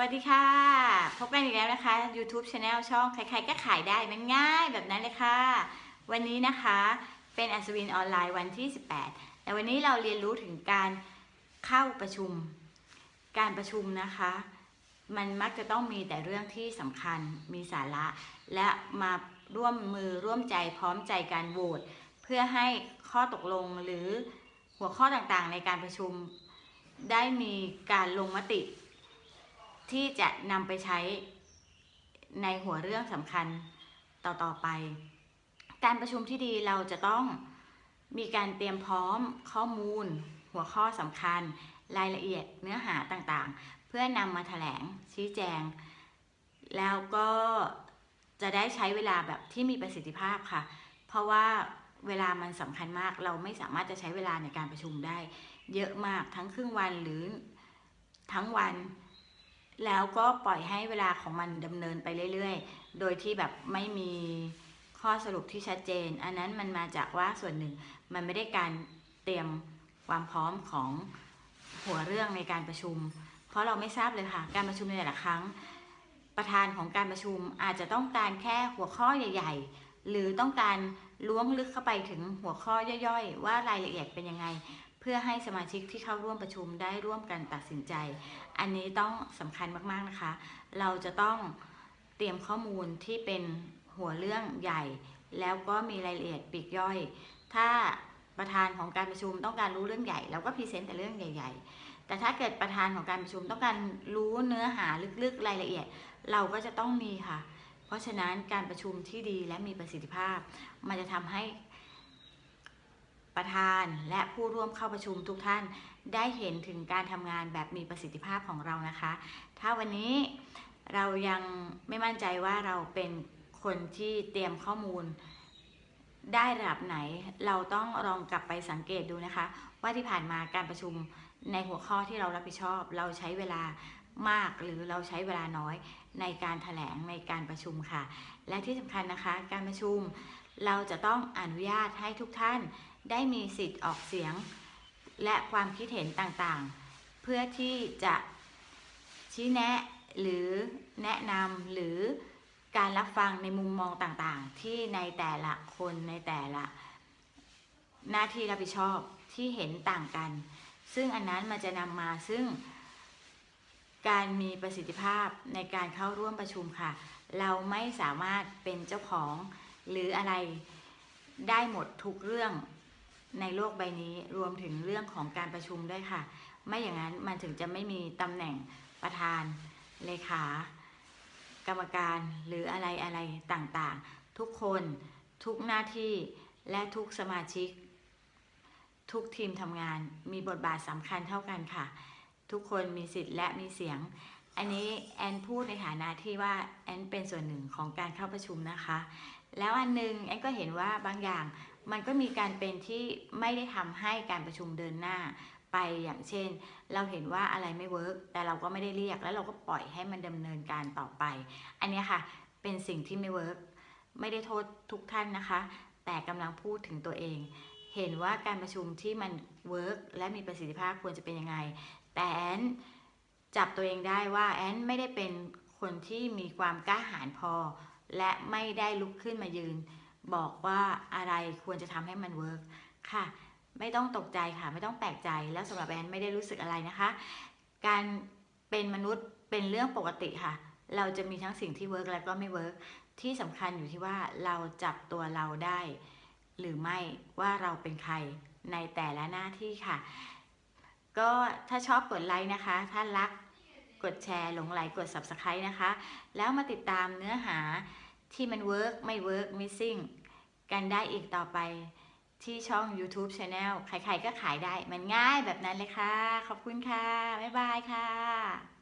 วัสดีค่ะ พบกันอีกแล้วนะคะ YouTube Channel ช่องใครๆก็ขายได้มันง่ายแบบนั้นเลยค่ะ วันนี้นะคะเป็นอัศวินออนไลน์วันที่ 18 แต่วันนี้เราเรียนรู้ถึงการเข้าประชุม การประชุมนะคะ มันมักจะต้องมีแต่เรื่องที่สำคัญมีสาระ และมาร่วมมือร่วมใจพร้อมใจการโหวตเพื่อให้ข้อตกลงหรือหัวข้อต่างๆ ในการประชุม ได้มีการลงมติ ที่จะนำไปใช้ในหัวเรื่องสำคัญต่อๆไป การประชุมที่ดีเราจะต้องมีการเตรียมพร้อมข้อมูล หัวข้อสำคัญ รายละเอียดเนื้อหาต่างๆ เพื่อนำมาแถลงชี้แจง แล้วก็จะได้ใช้เวลาแบบที่มีประสิทธิภาพค่ะ เพราะว่าเวลามันสำคัญมากเราไม่สามารถจะใช้เวลาในการประชุมได้ เยอะมากทั้งครึ่งวันหรือทั้งวัน แล้วก็ปล่อยให้เวลาของมันดำเนินไปเรื่อยๆ โดยที่แบบไม่มีข้อสรุปที่ชัดเจน อันนั้นมันมาจากว่าส่วนหนึ่งมันไม่ได้การเตรียมความพร้อมของหัวเรื่องในการประชุม เพราะเราไม่ทราบเลยค่ะ การประชุมในแต่ละครั้ง ประธานของการประชุมอาจจะต้องการแค่หัวข้อใหญ่ ๆ หรือต้องการล้วงลึกเข้าไปถึงหัวข้อย่อยๆ ว่ารายละเอียดเป็นยังไง พื่อให้สมาชิกที่เข้าร่วมประชุมได้ร่วมกันตัดสินใจ อันนี้ต้องสำคัญมากๆนะคะ เราจะต้องเตรียมข้อมูลที่เป็นหัวเรื่องใหญ่ แล้วก็มีรายละเอียดปีกย่อย ถ้าประธานของการประชุมต้องการรู้เรื่องใหญ่เราก็พรีเซนต์แต่เรื่องใหญ่ ๆ แต่ถ้าเกิดประธานของการประชุมต้องการรู้เนื้อหาลึกๆรายละเอียด เราก็จะต้องมีค่ะ เพราะฉะนั้นการประชุมที่ดีและมีประสิทธิภาพ มันจะทำให้ ประธานและผู้ร่วมเข้าประชุมทุกท่านได้เห็นถึงการทำงานแบบมีประสิทธิภาพของเรานะคะ ถ้าวันนี้เรายังไม่มั่นใจว่าเราเป็นคนที่เตรียมข้อมูลได้ระดับไหน เราต้องลองกลับไปสังเกตดูนะคะ ว่าที่ผ่านมาการประชุมในหัวข้อที่เรารับผิดชอบ เราใช้เวลามากหรือเราใช้เวลาน้อยในการถแถลงในการประชุมค่ะ และที่สำคัญนะคะ การประชุมเราจะต้องอนุญาตให้ทุกท่าน ได้มีสิทธิ์ออกเสียง และความคิดเห็นต่างๆ เพื่อที่จะชี้แนะหรือแนะนำหรือการรับฟังในมุมมองต่างๆ ที่ในแต่ละคนในแต่ละ หน้าที่รับผิดชอบที่เห็นต่างกัน ซึ่งอันนั้นมันจะนำมาซึ่ง การมีประสิทธิภาพในการเข้าร่วมประชุมค่ะ เราไม่สามารถเป็นเจ้าของหรืออะไรได้หมดทุกเรื่อง ในโลกใบนี้รวมถึงเรื่องของการประชุมด้วยค่ะ ไม่อย่างนั้นมันถึงจะไม่มีตำแหน่งประธานเลขากรรมการหรืออะไรอะไรต่างๆ ทุกคนทุกหน้าที่และทุกสมาชิก ทุกทีมทำงานมีบทบาทสำคัญเท่ากันค่ะ ทุกคนมีสิทธิ์และมีเสียง อันนี้แอนพูดในฐานะที่ว่าแอนเป็นส่วนหนึ่งของการเข้าประชุมนะคะ แล้วอันนึงแอนก็เห็นว่าบางอย่าง มันก็มีการเป็นที่ไม่ได้ทำให้การประชุมเดินหน้าไปอย่างเช่น เราเห็นว่าอะไรไม่ work แต่เราก็ไม่ได้เรียกแล้วเราก็ปล่อยให้มันดำเนินการต่อไป อันนี้ค่ะเป็นสิ่งที่ไม่ work ไม่ได้โทษทุกท่านนะคะ แต่กำลังพูดถึงตัวเอง เห็นว่าการประชุมที่มัน work และมีประสิทธิภาพควรจะเป็นยังไง แต่แอนจับตัวเองได้ว่าแอนไม่ได้เป็นคนที่มีความกล้าหาญพอ และไม่ได้ลุกขึ้นมายืน บอกว่าอะไรควรจะทำให้มัน work ค่ะ ไม่ต้องตกใจค่ะ ไม่ต้องแปลกใจแล้วสำหรับแอนไม่ได้รู้สึกอะไรนะคะ การเป็นมนุษย์เป็นเรื่องปกติค่ะ เราจะมีทั้งสิ่งที่ work และก็ไม่ work ที่สำคัญอยู่ที่ว่าเราจับตัวเราได้ หรือไม่ว่าเราเป็นใครในแต่ละหน้าที่ค่ะ ก็ถ้าชอบกดไลค์นะคะ ถ้ารักกดแชร์หลงไหลกด subscribe นะคะ แล้วมาติดตามเนื้อหาที่มัน work ไม่ work missing กันได้อีกต่อไปที่ช่อง YouTube Channel ใครๆก็ขายได้ มันง่ายแบบนั้นเลยค่ะ ขอบคุณค่ะ บ๊ายบายค่ะ